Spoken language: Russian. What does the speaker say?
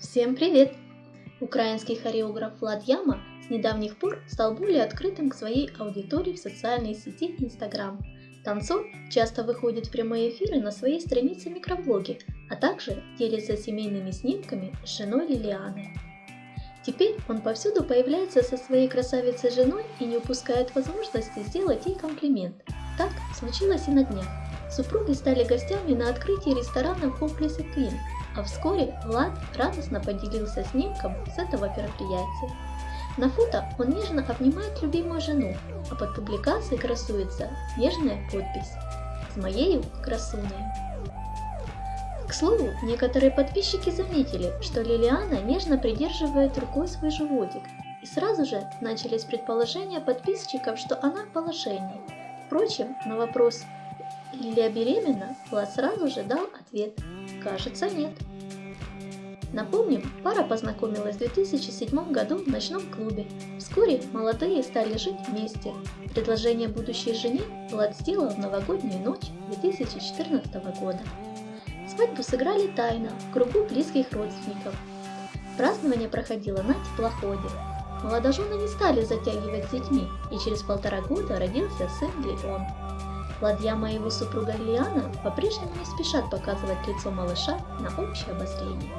Всем привет! Украинский хореограф Влад Яма с недавних пор стал более открытым к своей аудитории в социальной сети Instagram. Танцор часто выходит в прямые эфиры на своей странице микроблоги, а также делится семейными снимками с женой Лилианой. Теперь он повсюду появляется со своей красавицей женой и не упускает возможности сделать ей комплимент. Так случилось и на днях. Супруги стали гостями на открытии ресторана Hopeless Queen, а вскоре Влад радостно поделился снимком с этого мероприятия. На фото он нежно обнимает любимую жену, а под публикацией красуется нежная подпись «С моею красуней». К слову, некоторые подписчики заметили, что Лилиана нежно придерживает рукой свой животик, и сразу же начались предположения подписчиков, что она в положении. Впрочем, на вопрос «Лилия беременна?» Влад сразу же дал ответ «Кажется, нет». Напомним, пара познакомилась в 2007 году в ночном клубе. Вскоре молодые стали жить вместе. Предложение будущей жене Влад сделал в новогоднюю ночь 2014 года. Свадьбу сыграли тайно, в кругу близких родственников. Празднование проходило на теплоходе. Молодожены не стали затягивать с детьми, и через полтора года родился сын Леон. Владьяма и его супруга Лиана по-прежнему не спешат показывать лицо малыша на общее обозрение.